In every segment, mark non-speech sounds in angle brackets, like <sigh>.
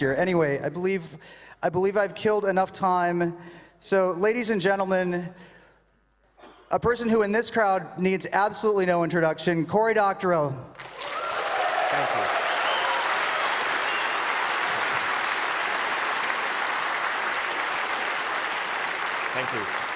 year. Anyway, I believe, I believe I've killed enough time. So, ladies and gentlemen, a person who in this crowd needs absolutely no introduction, Cory Doctorow. Thank you. Thank you.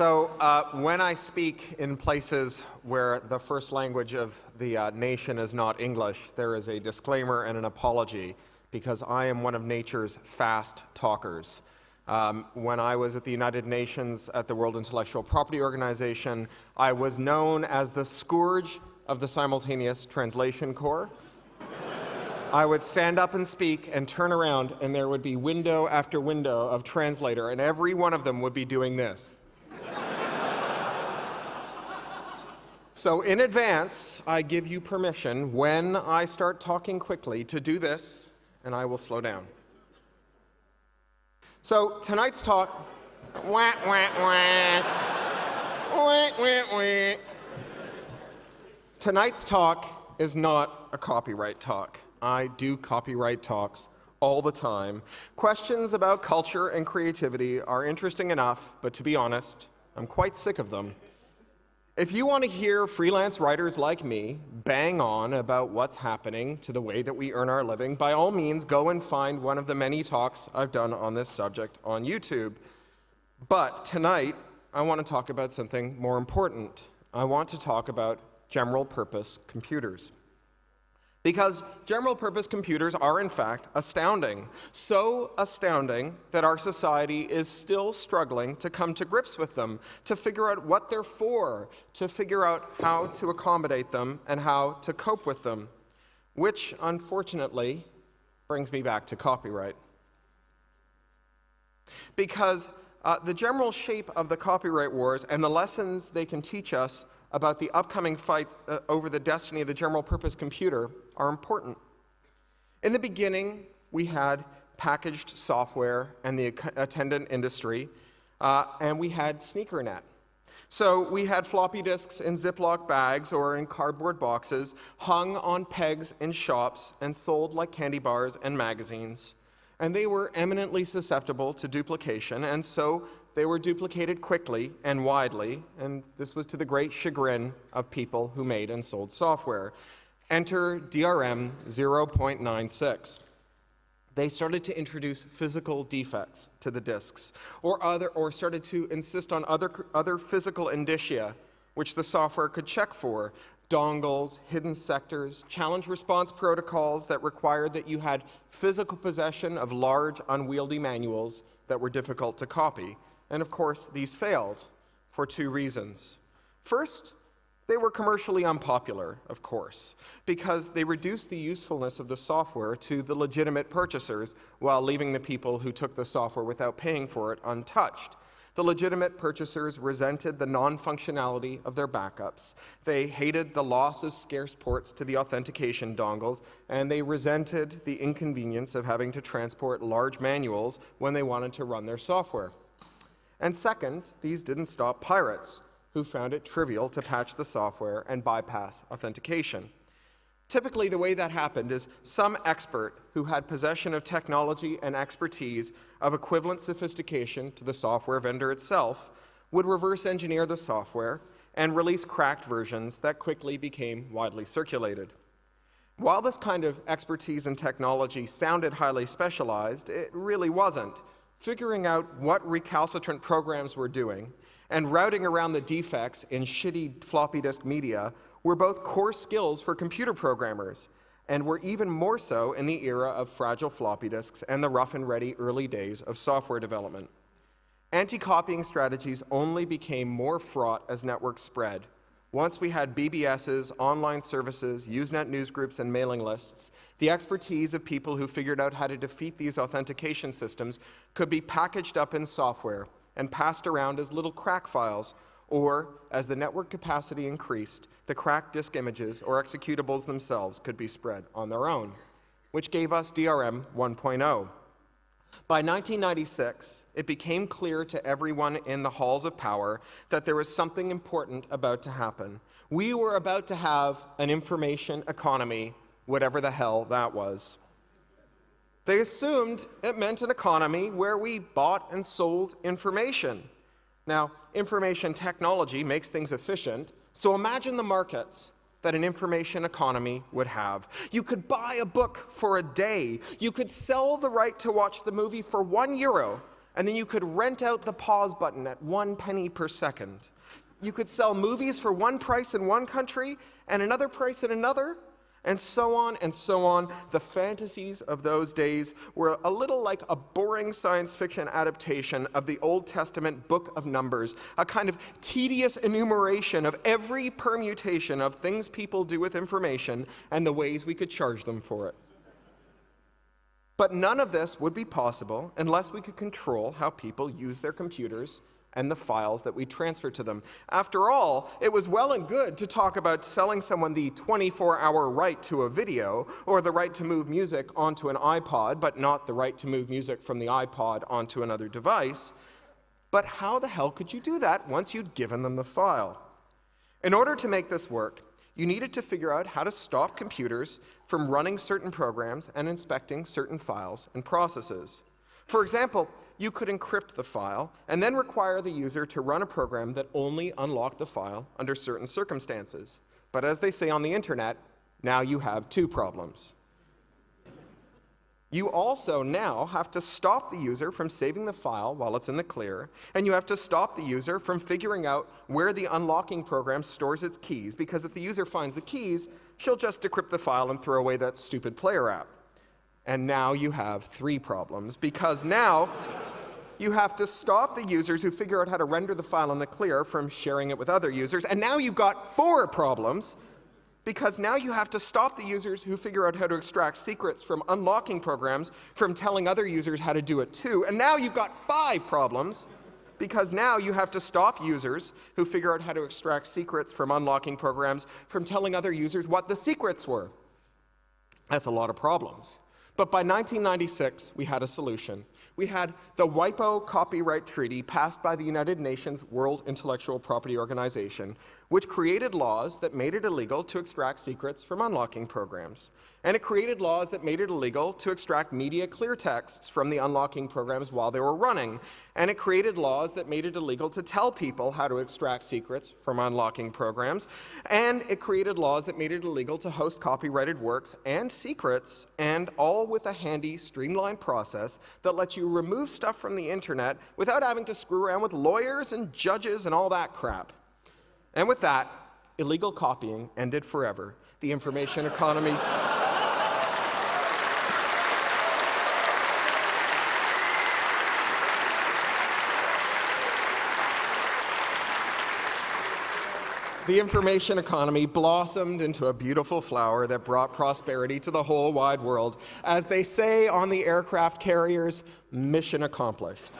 So, uh, when I speak in places where the first language of the uh, nation is not English, there is a disclaimer and an apology because I am one of nature's fast talkers. Um, when I was at the United Nations at the World Intellectual Property Organization, I was known as the scourge of the Simultaneous Translation Corps. I would stand up and speak and turn around, and there would be window after window of translator, and every one of them would be doing this. <laughs> so, in advance, I give you permission when I start talking quickly to do this, and I will slow down. So, tonight's talk. Wah, wah, wah. Wah, wah, wah. Tonight's talk is not a copyright talk. I do copyright talks all the time. Questions about culture and creativity are interesting enough, but to be honest, I'm quite sick of them. If you want to hear freelance writers like me bang on about what's happening to the way that we earn our living, by all means, go and find one of the many talks I've done on this subject on YouTube. But tonight, I want to talk about something more important. I want to talk about general purpose computers. Because general purpose computers are, in fact, astounding. So astounding that our society is still struggling to come to grips with them, to figure out what they're for, to figure out how to accommodate them and how to cope with them. Which, unfortunately, brings me back to copyright. Because uh, the general shape of the copyright wars and the lessons they can teach us about the upcoming fights uh, over the destiny of the general purpose computer are important. In the beginning, we had packaged software and the attendant industry, uh, and we had SneakerNet. So we had floppy disks in Ziploc bags or in cardboard boxes, hung on pegs in shops and sold like candy bars and magazines. And they were eminently susceptible to duplication, and so they were duplicated quickly and widely, and this was to the great chagrin of people who made and sold software. Enter DRM 0.96. They started to introduce physical defects to the disks, or, other, or started to insist on other, other physical indicia which the software could check for, dongles, hidden sectors, challenge response protocols that required that you had physical possession of large, unwieldy manuals that were difficult to copy. And of course, these failed for two reasons. First, they were commercially unpopular, of course, because they reduced the usefulness of the software to the legitimate purchasers while leaving the people who took the software without paying for it untouched. The legitimate purchasers resented the non-functionality of their backups. They hated the loss of scarce ports to the authentication dongles, and they resented the inconvenience of having to transport large manuals when they wanted to run their software. And second, these didn't stop pirates who found it trivial to patch the software and bypass authentication. Typically, the way that happened is some expert who had possession of technology and expertise of equivalent sophistication to the software vendor itself would reverse engineer the software and release cracked versions that quickly became widely circulated. While this kind of expertise and technology sounded highly specialized, it really wasn't. Figuring out what recalcitrant programs were doing and routing around the defects in shitty floppy disk media were both core skills for computer programmers, and were even more so in the era of fragile floppy disks and the rough and ready early days of software development. Anti-copying strategies only became more fraught as networks spread. Once we had BBSs, online services, Usenet newsgroups, and mailing lists, the expertise of people who figured out how to defeat these authentication systems could be packaged up in software and passed around as little crack files, or as the network capacity increased, the cracked disk images or executables themselves could be spread on their own, which gave us DRM 1.0. By 1996, it became clear to everyone in the halls of power that there was something important about to happen. We were about to have an information economy, whatever the hell that was. They assumed it meant an economy where we bought and sold information. Now, information technology makes things efficient, so imagine the markets that an information economy would have. You could buy a book for a day. You could sell the right to watch the movie for one euro, and then you could rent out the pause button at one penny per second. You could sell movies for one price in one country and another price in another, and so on and so on. The fantasies of those days were a little like a boring science fiction adaptation of the Old Testament book of Numbers, a kind of tedious enumeration of every permutation of things people do with information and the ways we could charge them for it. But none of this would be possible unless we could control how people use their computers and the files that we transfer to them. After all, it was well and good to talk about selling someone the 24-hour right to a video or the right to move music onto an iPod, but not the right to move music from the iPod onto another device. But how the hell could you do that once you'd given them the file? In order to make this work, you needed to figure out how to stop computers from running certain programs and inspecting certain files and processes. For example, you could encrypt the file and then require the user to run a program that only unlocked the file under certain circumstances. But as they say on the internet, now you have two problems. You also now have to stop the user from saving the file while it's in the clear, and you have to stop the user from figuring out where the unlocking program stores its keys, because if the user finds the keys, she'll just decrypt the file and throw away that stupid player app. And now you have three problems because now you have to stop the users who figure out how to render the file in the clear from sharing it with other users. And now you've got four problems because now you have to stop the users who figure out how to extract secrets from unlocking programs from telling other users how to do it too. And now you've got five problems because now you have to stop users who figure out how to extract secrets from unlocking programs from telling other users what the secrets were. That's a lot of problems. But by 1996, we had a solution. We had the WIPO Copyright Treaty passed by the United Nations World Intellectual Property Organization, which created laws that made it illegal to extract secrets from unlocking programs. And it created laws that made it illegal to extract media clear texts from the unlocking programs while they were running. And it created laws that made it illegal to tell people how to extract secrets from unlocking programs. And it created laws that made it illegal to host copyrighted works and secrets, and all with a handy, streamlined process that lets you remove stuff from the internet without having to screw around with lawyers and judges and all that crap. And with that, illegal copying ended forever. The information economy The information economy blossomed into a beautiful flower that brought prosperity to the whole wide world. As they say on the aircraft carriers, mission accomplished.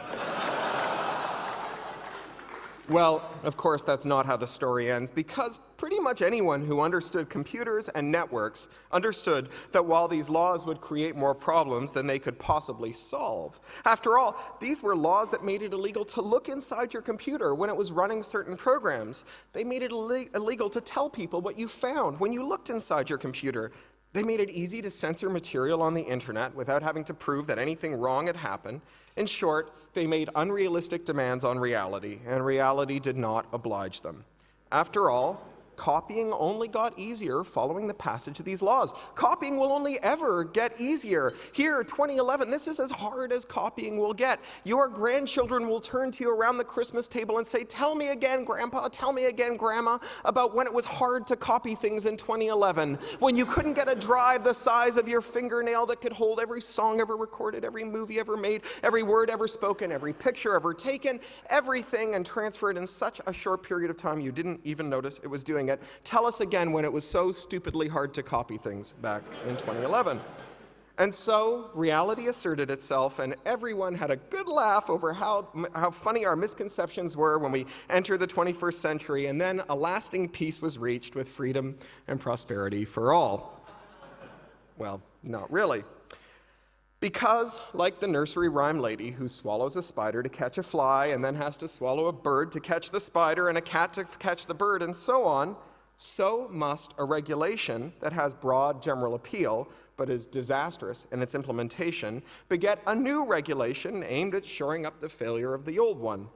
Well, of course, that's not how the story ends, because pretty much anyone who understood computers and networks understood that while these laws would create more problems than they could possibly solve, after all, these were laws that made it illegal to look inside your computer when it was running certain programs. They made it illegal to tell people what you found when you looked inside your computer. They made it easy to censor material on the internet without having to prove that anything wrong had happened. In short, they made unrealistic demands on reality, and reality did not oblige them. After all, copying only got easier following the passage of these laws. Copying will only ever get easier. Here, 2011, this is as hard as copying will get. Your grandchildren will turn to you around the Christmas table and say, tell me again, Grandpa, tell me again, Grandma, about when it was hard to copy things in 2011, when you couldn't get a drive the size of your fingernail that could hold every song ever recorded, every movie ever made, every word ever spoken, every picture ever taken, everything, and transfer it in such a short period of time you didn't even notice it was doing it. Tell us again when it was so stupidly hard to copy things back in 2011. And so reality asserted itself, and everyone had a good laugh over how, how funny our misconceptions were when we entered the 21st century, and then a lasting peace was reached with freedom and prosperity for all. Well, not really. Because, like the nursery rhyme lady who swallows a spider to catch a fly and then has to swallow a bird to catch the spider and a cat to catch the bird and so on, so must a regulation that has broad general appeal but is disastrous in its implementation, beget a new regulation aimed at shoring up the failure of the old one.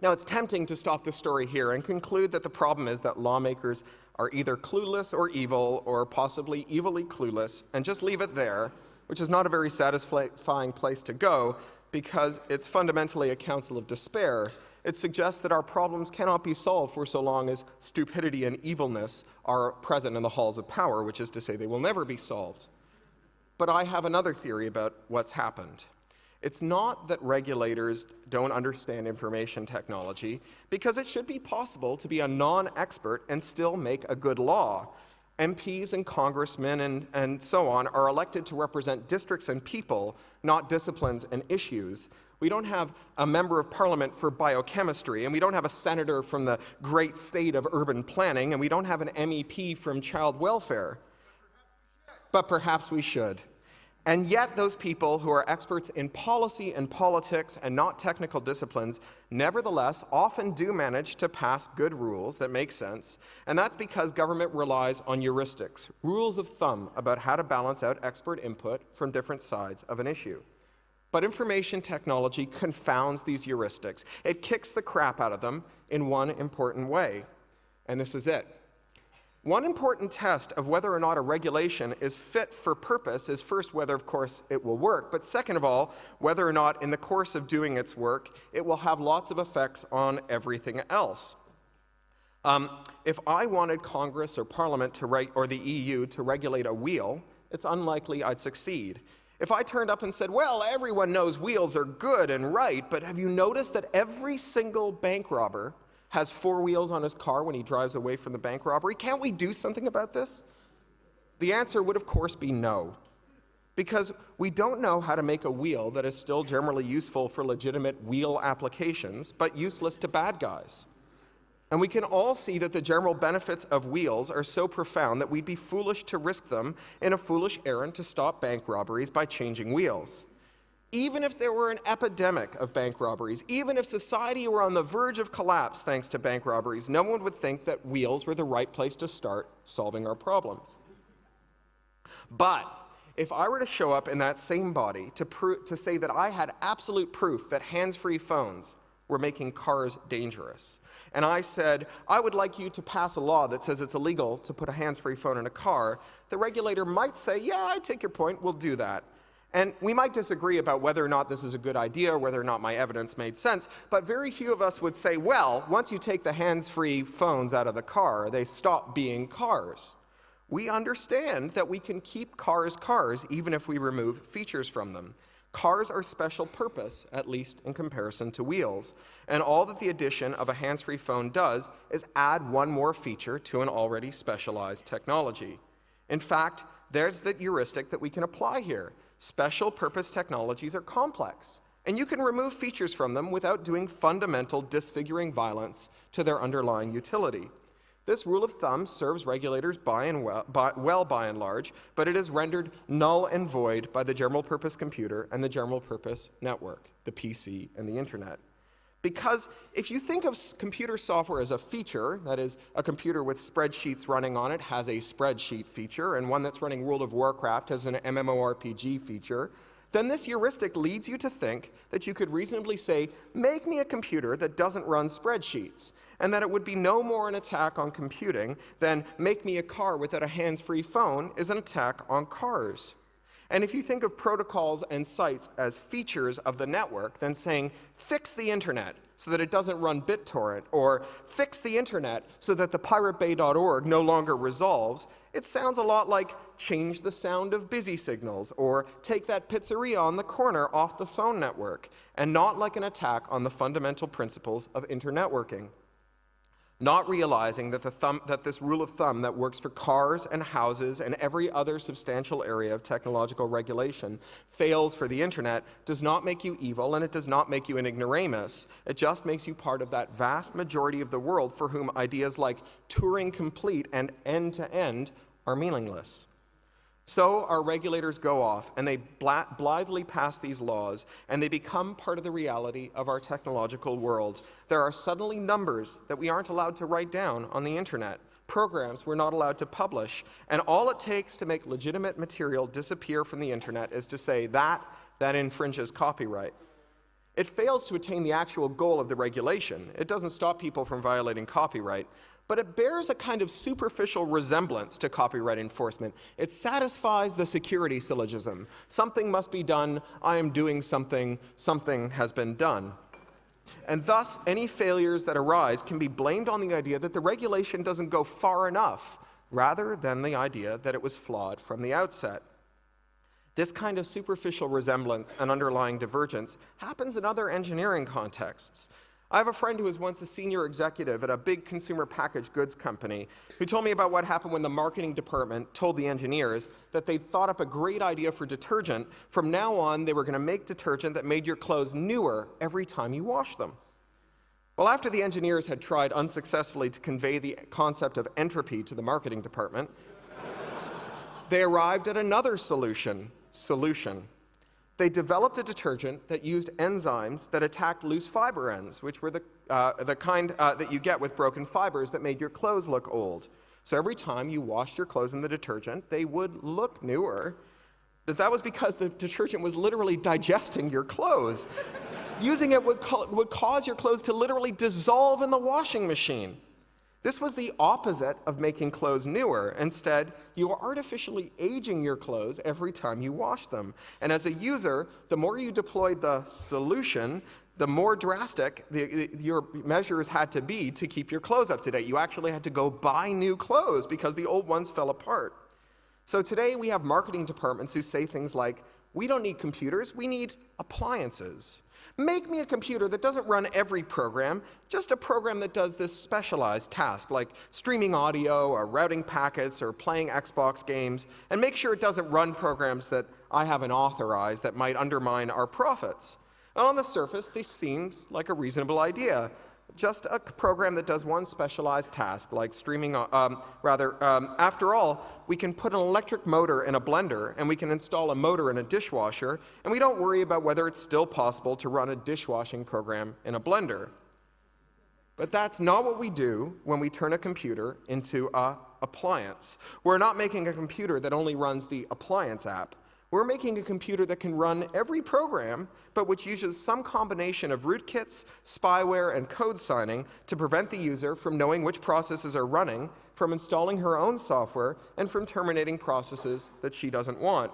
Now, it's tempting to stop the story here and conclude that the problem is that lawmakers are either clueless or evil, or possibly evilly clueless, and just leave it there, which is not a very satisfying place to go because it's fundamentally a counsel of despair. It suggests that our problems cannot be solved for so long as stupidity and evilness are present in the halls of power, which is to say they will never be solved. But I have another theory about what's happened. It's not that regulators don't understand information technology, because it should be possible to be a non-expert and still make a good law. MPs and congressmen and, and so on are elected to represent districts and people, not disciplines and issues. We don't have a member of parliament for biochemistry, and we don't have a senator from the great state of urban planning, and we don't have an MEP from child welfare. But perhaps we should. And yet, those people who are experts in policy and politics and not technical disciplines, nevertheless, often do manage to pass good rules that make sense. And that's because government relies on heuristics, rules of thumb about how to balance out expert input from different sides of an issue. But information technology confounds these heuristics. It kicks the crap out of them in one important way. And this is it. One important test of whether or not a regulation is fit for purpose is first whether, of course, it will work, but second of all, whether or not in the course of doing its work, it will have lots of effects on everything else. Um, if I wanted Congress or Parliament to reg- or the EU to regulate a wheel, it's unlikely I'd succeed. If I turned up and said, well, everyone knows wheels are good and right, but have you noticed that every single bank robber has four wheels on his car when he drives away from the bank robbery. Can't we do something about this? The answer would, of course, be no. Because we don't know how to make a wheel that is still generally useful for legitimate wheel applications, but useless to bad guys. And we can all see that the general benefits of wheels are so profound that we'd be foolish to risk them in a foolish errand to stop bank robberies by changing wheels. Even if there were an epidemic of bank robberies, even if society were on the verge of collapse thanks to bank robberies, no one would think that wheels were the right place to start solving our problems. But if I were to show up in that same body to, to say that I had absolute proof that hands-free phones were making cars dangerous, and I said, I would like you to pass a law that says it's illegal to put a hands-free phone in a car, the regulator might say, yeah, I take your point, we'll do that. And we might disagree about whether or not this is a good idea whether or not my evidence made sense, but very few of us would say, well, once you take the hands-free phones out of the car, they stop being cars. We understand that we can keep cars cars even if we remove features from them. Cars are special purpose, at least in comparison to wheels, and all that the addition of a hands-free phone does is add one more feature to an already specialized technology. In fact, there's the heuristic that we can apply here. Special purpose technologies are complex, and you can remove features from them without doing fundamental disfiguring violence to their underlying utility. This rule of thumb serves regulators by and well, by, well by and large, but it is rendered null and void by the general purpose computer and the general purpose network, the PC and the internet. Because if you think of computer software as a feature, that is, a computer with spreadsheets running on it has a spreadsheet feature, and one that's running World of Warcraft has an MMORPG feature, then this heuristic leads you to think that you could reasonably say, make me a computer that doesn't run spreadsheets, and that it would be no more an attack on computing than make me a car without a hands-free phone is an attack on cars. And if you think of protocols and sites as features of the network, then saying, fix the internet so that it doesn't run BitTorrent, or fix the internet so that the piratebay.org no longer resolves, it sounds a lot like change the sound of busy signals, or take that pizzeria on the corner off the phone network, and not like an attack on the fundamental principles of internetworking not realizing that, thumb, that, this rule of thumb that works for cars and houses and every other substantial area of technological regulation fails for the internet does not make you evil and it does not make you an ignoramus. It just makes you part of that vast majority of the world for whom ideas like Turing complete and end-to-end -end are meaningless. So our regulators go off and they blithely pass these laws and they become part of the reality of our technological world. There are suddenly numbers that we aren't allowed to write down on the internet. programs we're not allowed to publish, and all it takes to make legitimate material disappear from the internet is to say that, that infringes copyright. It fails to attain the actual goal of the regulation. It doesn't stop people from violating copyright, but it bears a kind of superficial resemblance to copyright enforcement. It satisfies the security syllogism. Something must be done, I am doing something, something has been done. And thus, any failures that arise can be blamed on the idea that the regulation doesn't go far enough, rather than the idea that it was flawed from the outset. This kind of superficial resemblance and underlying divergence happens in other engineering contexts. I have a friend who was once a senior executive at a big consumer packaged goods company who told me about what happened when the marketing department told the engineers that they'd thought up a great idea for detergent. From now on, they were going to make detergent that made your clothes newer every time you wash them. Well, after the engineers had tried unsuccessfully to convey the concept of entropy to the marketing department, <laughs> they arrived at another solution, solution. They developed a detergent that used enzymes that attacked loose fiber ends, which were the, uh, the kind uh, that you get with broken fibers that made your clothes look old. So every time you washed your clothes in the detergent, they would look newer. But that was because the detergent was literally digesting your clothes. <laughs> Using it would, would cause your clothes to literally dissolve in the washing machine. This was the opposite of making clothes newer. Instead, you are artificially aging your clothes every time you wash them. And as a user, the more you deployed the solution, the more drastic the, your measures had to be to keep your clothes up to date. You actually had to go buy new clothes because the old ones fell apart. So today we have marketing departments who say things like, we don't need computers, we need appliances. Make me a computer that doesn't run every program, just a program that does this specialized task, like streaming audio or routing packets or playing Xbox games, and make sure it doesn't run programs that I haven't authorized that might undermine our profits. And on the surface, this seems like a reasonable idea just a program that does one specialized task, like streaming, um, rather, um, after all, we can put an electric motor in a blender, and we can install a motor in a dishwasher, and we don't worry about whether it's still possible to run a dishwashing program in a blender. But that's not what we do when we turn a computer into a appliance. We're not making a computer that only runs the appliance app. We're making a computer that can run every program, but which uses some combination of rootkits, spyware, and code signing to prevent the user from knowing which processes are running, from installing her own software, and from terminating processes that she doesn't want.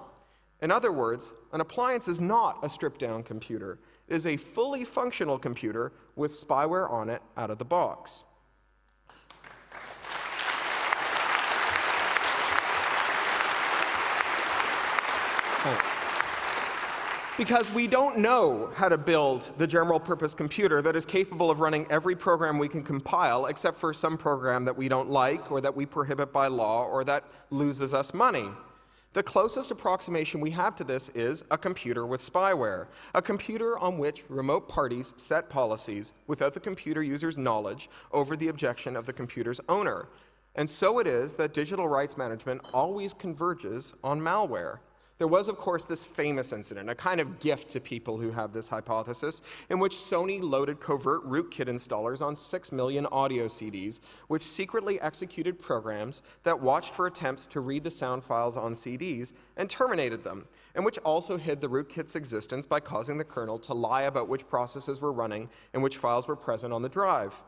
In other words, an appliance is not a stripped-down computer. It is a fully functional computer with spyware on it out of the box. Because we don't know how to build the general purpose computer that is capable of running every program we can compile except for some program that we don't like or that we prohibit by law or that loses us money. The closest approximation we have to this is a computer with spyware, a computer on which remote parties set policies without the computer user's knowledge over the objection of the computer's owner. And so it is that digital rights management always converges on malware. There was, of course, this famous incident, a kind of gift to people who have this hypothesis, in which Sony loaded covert rootkit installers on 6 million audio CDs, which secretly executed programs that watched for attempts to read the sound files on CDs and terminated them, and which also hid the rootkit's existence by causing the kernel to lie about which processes were running and which files were present on the drive.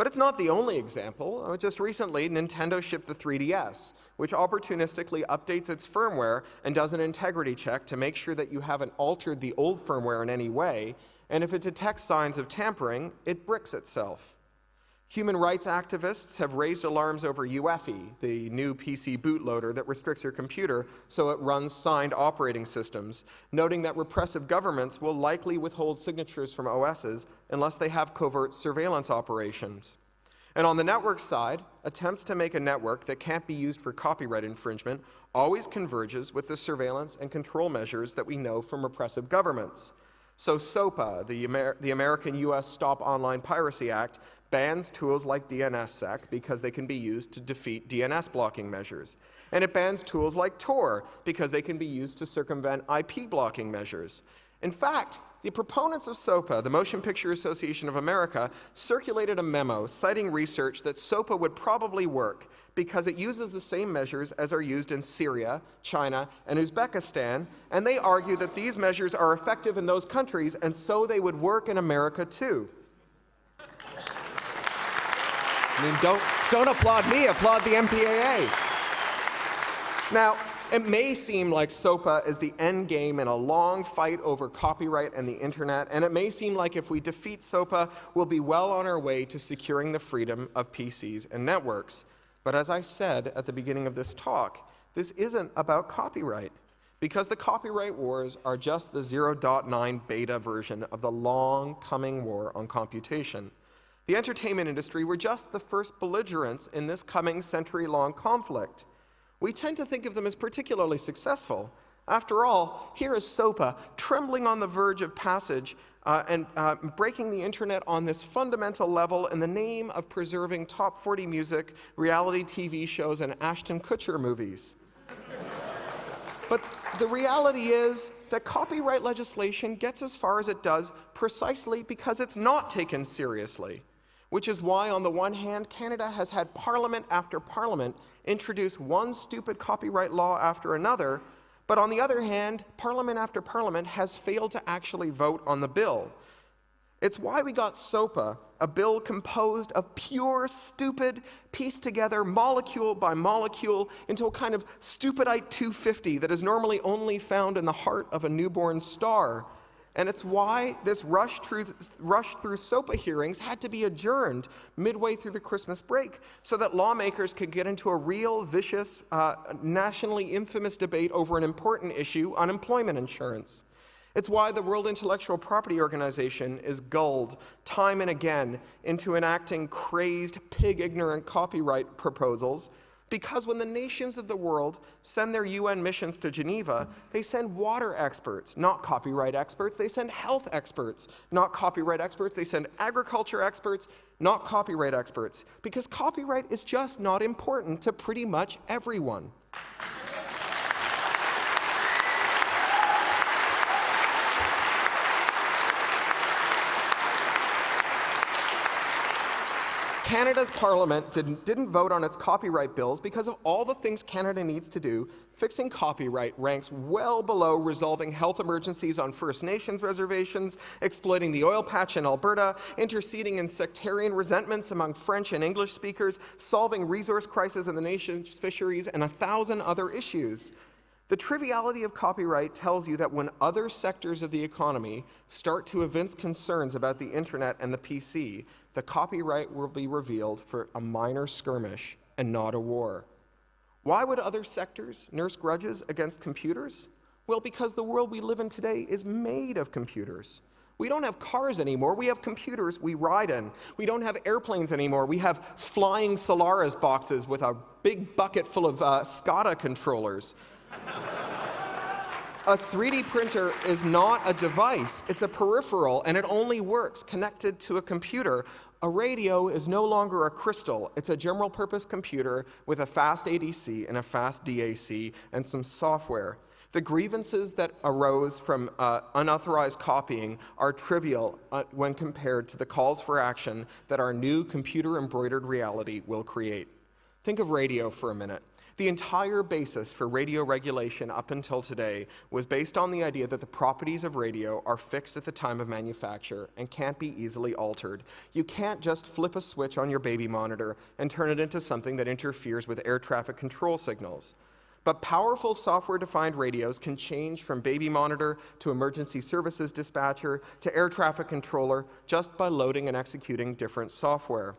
But it's not the only example. Uh, just recently, Nintendo shipped the 3DS, which opportunistically updates its firmware and does an integrity check to make sure that you haven't altered the old firmware in any way, and if it detects signs of tampering, it bricks itself. Human rights activists have raised alarms over UEFI, the new PC bootloader that restricts your computer so it runs signed operating systems, noting that repressive governments will likely withhold signatures from OSs unless they have covert surveillance operations. And on the network side, attempts to make a network that can't be used for copyright infringement always converges with the surveillance and control measures that we know from repressive governments. So SOPA, the, Amer the American-U.S. Stop Online Piracy Act, bans tools like DNSSEC because they can be used to defeat DNS blocking measures. And it bans tools like Tor because they can be used to circumvent IP blocking measures. In fact, the proponents of SOPA, the Motion Picture Association of America, circulated a memo citing research that SOPA would probably work because it uses the same measures as are used in Syria, China, and Uzbekistan, and they argue that these measures are effective in those countries and so they would work in America too. I mean, don't, don't applaud me, applaud the MPAA. Now, it may seem like SOPA is the end game in a long fight over copyright and the internet, and it may seem like if we defeat SOPA, we'll be well on our way to securing the freedom of PCs and networks. But as I said at the beginning of this talk, this isn't about copyright, because the copyright wars are just the 0.9 beta version of the long coming war on computation. The entertainment industry were just the first belligerents in this coming century-long conflict we tend to think of them as particularly successful. After all, here is SOPA trembling on the verge of passage uh, and uh, breaking the internet on this fundamental level in the name of preserving top 40 music, reality TV shows, and Ashton Kutcher movies. but the reality is that copyright legislation gets as far as it does precisely because it's not taken seriously which is why, on the one hand, Canada has had parliament after parliament introduce one stupid copyright law after another, but on the other hand, parliament after parliament has failed to actually vote on the bill. It's why we got SOPA, a bill composed of pure, stupid, pieced together molecule by molecule into a kind of stupidite 250 that is normally only found in the heart of a newborn star. And it's why this rush through, rush through SOPA hearings had to be adjourned midway through the Christmas break so that lawmakers could get into a real, vicious, uh, nationally infamous debate over an important issue, unemployment insurance. It's why the World Intellectual Property Organization is gulled time and again into enacting crazed, pig-ignorant copyright proposals because when the nations of the world send their UN missions to Geneva, they send water experts, not copyright experts. They send health experts, not copyright experts. They send agriculture experts, not copyright experts. Because copyright is just not important to pretty much everyone. Canada's parliament didn't, didn't, vote on its copyright bills because of all the things Canada needs to do. Fixing copyright ranks well below resolving health emergencies on First Nations reservations, exploiting the oil patch in Alberta, interceding in sectarian resentments among French and English speakers, solving resource crises in the nation's fisheries, and a thousand other issues. The triviality of copyright tells you that when other sectors of the economy start to evince concerns about the internet and the PC, the copyright will be revealed for a minor skirmish and not a war. Why would other sectors nurse grudges against computers? Well, because the world we live in today is made of computers. We don't have cars anymore, we have computers we ride in. We don't have airplanes anymore, we have flying Solaris boxes with a big bucket full of uh, SCADA controllers. A 3D printer is not a device, it's a peripheral, and it only works connected to a computer. A radio is no longer a crystal, it's a general purpose computer with a fast ADC and a fast DAC and some software. The grievances that arose from uh, unauthorized copying are trivial uh, when compared to the calls for action that our new computer embroidered reality will create. Think of radio for a minute. The entire basis for radio regulation up until today was based on the idea that the properties of radio are fixed at the time of manufacture and can't be easily altered. You can't just flip a switch on your baby monitor and turn it into something that interferes with air traffic control signals. But powerful software-defined radios can change from baby monitor to emergency services dispatcher to air traffic controller just by loading and executing different software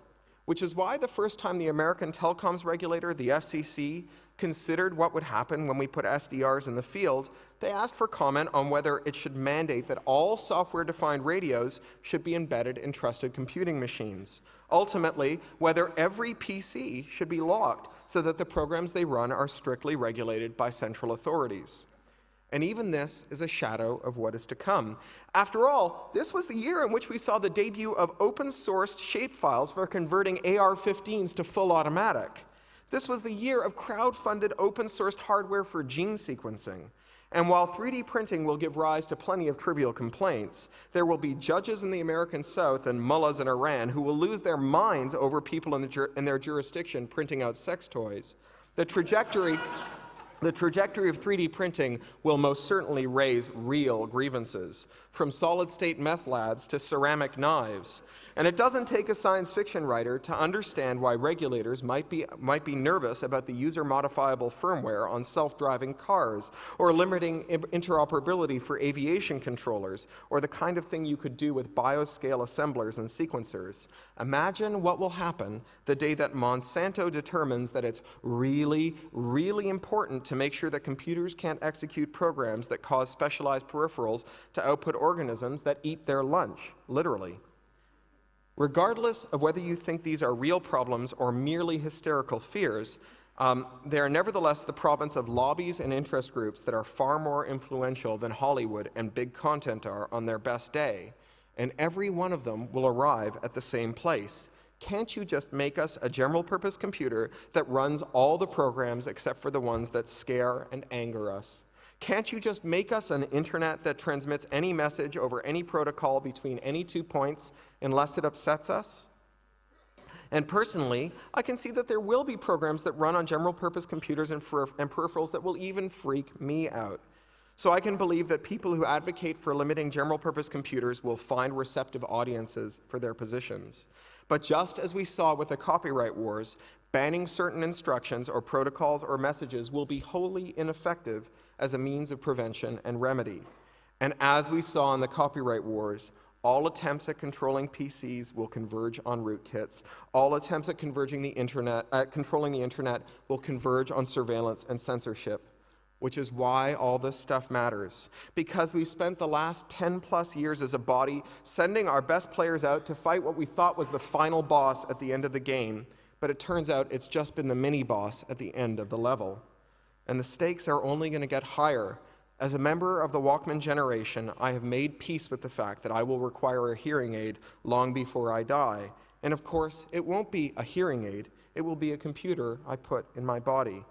which is why the first time the American telecoms regulator, the FCC, considered what would happen when we put SDRs in the field, they asked for comment on whether it should mandate that all software-defined radios should be embedded in trusted computing machines. Ultimately, whether every PC should be locked so that the programs they run are strictly regulated by central authorities. And even this is a shadow of what is to come. After all, this was the year in which we saw the debut of open-sourced shapefiles for converting AR-15s to full automatic. This was the year of crowd-funded open-sourced hardware for gene sequencing. And while 3D printing will give rise to plenty of trivial complaints, there will be judges in the American South and mullahs in Iran who will lose their minds over people in, the, in their jurisdiction printing out sex toys. The trajectory, the trajectory of 3D printing will most certainly raise real grievances, from solid-state meth labs to ceramic knives. And it doesn't take a science fiction writer to understand why regulators might be, might be nervous about the user-modifiable firmware on self-driving cars, or limiting interoperability for aviation controllers, or the kind of thing you could do with bioscale assemblers and sequencers. Imagine what will happen the day that Monsanto determines that it's really, really important to make sure that computers can't execute programs that cause specialized peripherals to output organisms that eat their lunch, literally. Regardless of whether you think these are real problems or merely hysterical fears, um, they are nevertheless the province of lobbies and interest groups that are far more influential than Hollywood and big content are on their best day. And every one of them will arrive at the same place. Can't you just make us a general purpose computer that runs all the programs except for the ones that scare and anger us? Can't you just make us an internet that transmits any message over any protocol between any two points unless it upsets us? And personally, I can see that there will be programs that run on general purpose computers and, and peripherals that will even freak me out. So I can believe that people who advocate for limiting general purpose computers will find receptive audiences for their positions. But just as we saw with the copyright wars, banning certain instructions or protocols or messages will be wholly ineffective as a means of prevention and remedy. And as we saw in the copyright wars, all attempts at controlling PCs will converge on rootkits. All attempts at converging the internet, at controlling the internet will converge on surveillance and censorship, which is why all this stuff matters. Because we've spent the last 10 plus years as a body sending our best players out to fight what we thought was the final boss at the end of the game, but it turns out it's just been the mini boss at the end of the level and the stakes are only going to get higher. As a member of the Walkman generation, I have made peace with the fact that I will require a hearing aid long before I die. And of course, it won't be a hearing aid, it will be a computer I put in my body.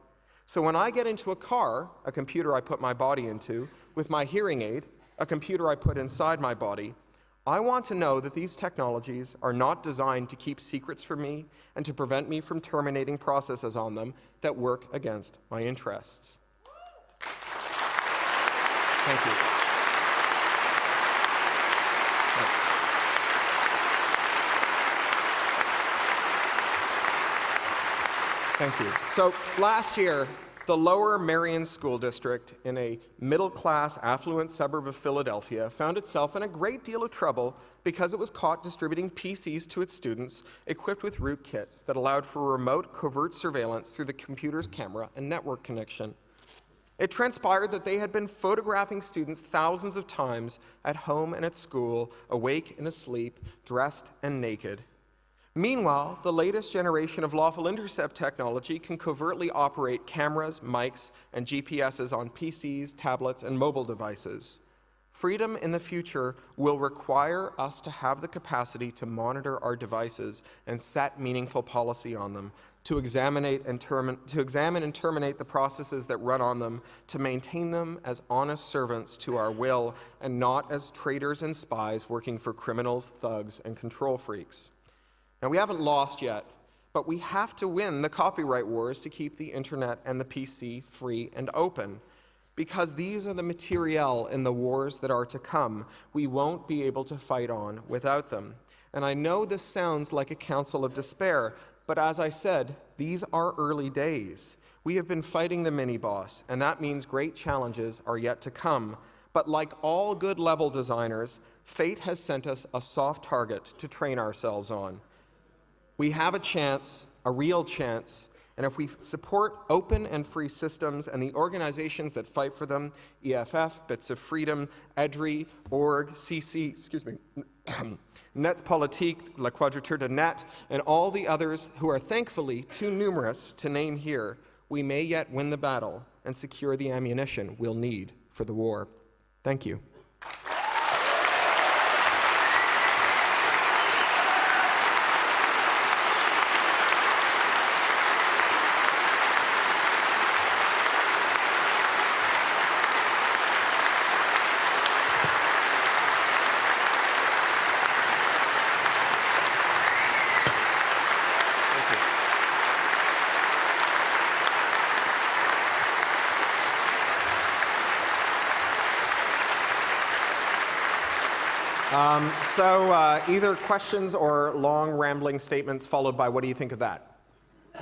So when I get into a car, a computer I put my body into, with my hearing aid, a computer I put inside my body, I want to know that these technologies are not designed to keep secrets from me and to prevent me from terminating processes on them that work against my interests. Thank you. Thanks. Thank you. So last year, the Lower Merion School District in a middle-class, affluent suburb of Philadelphia found itself in a great deal of trouble because it was caught distributing PCs to its students equipped with rootkits that allowed for remote covert surveillance through the computer's camera and network connection. It transpired that they had been photographing students thousands of times at home and at school, awake and asleep, dressed and naked, Meanwhile, the latest generation of lawful intercept technology can covertly operate cameras, mics, and GPSs on PCs, tablets, and mobile devices. Freedom in the future will require us to have the capacity to monitor our devices and set meaningful policy on them, to examine and, to examine and terminate the processes that run on them, to maintain them as honest servants to our will and not as traitors and spies working for criminals, thugs, and control freaks. Now, we haven't lost yet, but we have to win the copyright wars to keep the internet and the PC free and open. Because these are the materiel in the wars that are to come, we won't be able to fight on without them. And I know this sounds like a counsel of despair, but as I said, these are early days. We have been fighting the mini-boss, and that means great challenges are yet to come. But like all good level designers, fate has sent us a soft target to train ourselves on we have a chance, a real chance, and if we support open and free systems and the organizations that fight for them, EFF, Bits of Freedom, EDRI, Org, CC, excuse me, <coughs> Netzpolitik, La Quadrature du Net, and all the others who are thankfully too numerous to name here, we may yet win the battle and secure the ammunition we'll need for the war. Thank you. So uh, either questions or long rambling statements followed by what do you think of that? <laughs>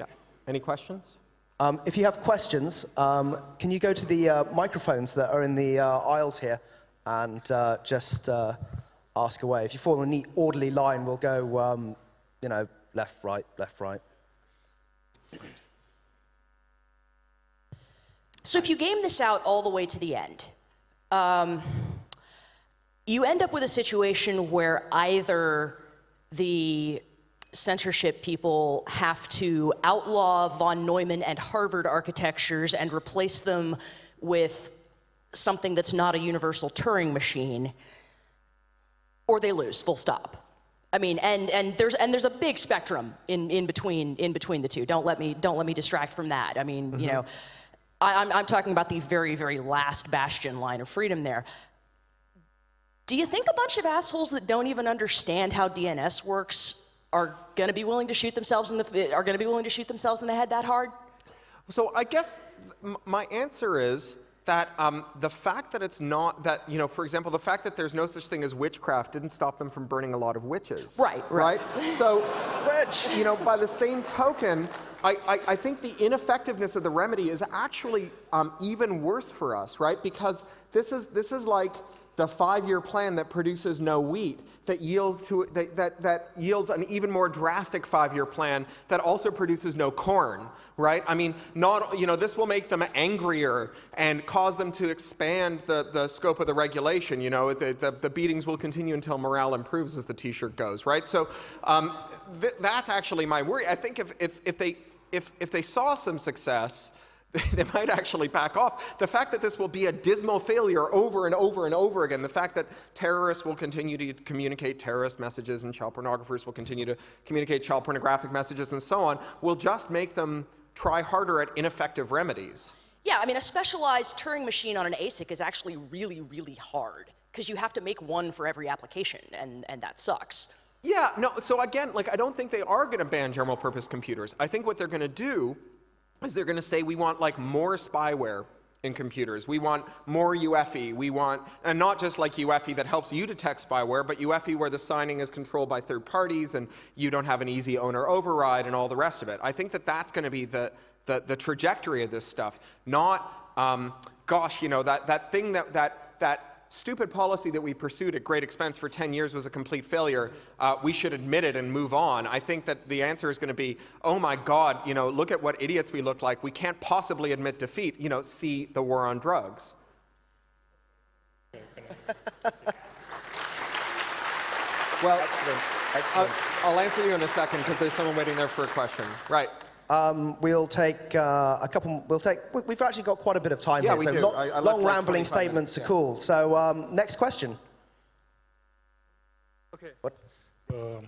yeah. Any questions? Um, if you have questions, um, can you go to the uh, microphones that are in the uh, aisles here and uh, just uh, ask away? If you form a neat, orderly line, we'll go, um, you know, left, right, left, right. So if you game this out all the way to the end, um, you end up with a situation where either the censorship people have to outlaw von Neumann and Harvard architectures and replace them with something that's not a universal Turing machine, or they lose, full stop. I mean, and, and, there's, and there's a big spectrum in, in, between, in between the two. Don't let me, don't let me distract from that. I mean, you mm-hmm. know, I, I'm, I'm talking about the very, very last bastion line of freedom there. Do you think a bunch of assholes that don't even understand how DNS works are going to be willing to shoot themselves in the are going to be willing to shoot themselves in the head that hard? So I guess my answer is that um, the fact that it's not that you know, for example, the fact that there's no such thing as witchcraft didn't stop them from burning a lot of witches. Right, right. So, <laughs> which you know, by the same token, I, I, I think the ineffectiveness of the remedy is actually um, even worse for us, right? Because this is this is like the five-year plan that produces no wheat, that yields, to, that, that, that yields an even more drastic five-year plan that also produces no corn, right? I mean, not, you know, this will make them angrier and cause them to expand the, the scope of the regulation. You know, the, the, the beatings will continue until morale improves, as the t-shirt goes, right? So um, th that's actually my worry. I think if, if, if, they, if, if they saw some success, <laughs> they might actually back off. The fact that this will be a dismal failure over and over and over again, the fact that terrorists will continue to communicate terrorist messages and child pornographers will continue to communicate child pornographic messages and so on, will just make them try harder at ineffective remedies. Yeah, I mean, a specialized Turing machine on an ASIC is actually really, really hard because you have to make one for every application, and, and that sucks. Yeah, no, so again, like, I don't think they are going to ban general purpose computers. I think what they're going to do is they're going to say we want like more spyware in computers. We want more UEFI. We want, and not just like UEFI that helps you detect spyware, but UEFI where the signing is controlled by third parties and you don't have an easy owner override and all the rest of it. I think that that's going to be the, the, the, trajectory of this stuff. Not, um, gosh, you know, that, that thing that, that, that stupid policy that we pursued at great expense for 10 years was a complete failure, uh, we should admit it and move on. I think that the answer is going to be, oh my God, you know, look at what idiots we look like. We can't possibly admit defeat. You know, see the war on drugs. <laughs> well, excellent. Excellent. I'll, I'll answer you in a second because there's someone waiting there for a question. Right. Um, we'll take uh, a couple. We'll take. We've actually got quite a bit of time yeah, here. We so do. Lo I, I long rambling statements minutes, are cool. So um, next question. Okay. What? Uh,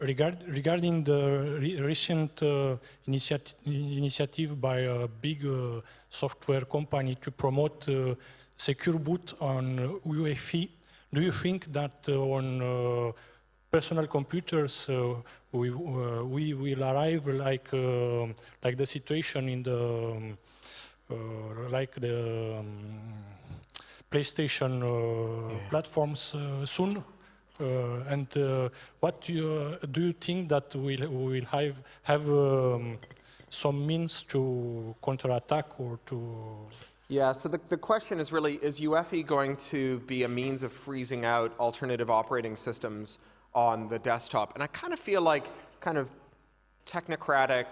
regard, regarding the re recent uh, initiat initiative by a big uh, software company to promote uh, secure boot on UEFI, do you think that uh, on uh, personal computers uh, we, uh, we will arrive like, uh, like the situation in the, um, uh, like the um, PlayStation yeah. platforms soon? Uh, and uh, what do you, do you, think that we'll, we will have, have um, some means to counterattack or to... Yeah, so the, the question is really, is UEFI going to be a means of freezing out alternative operating systems on the desktop? And I kind of feel like kind of technocratic,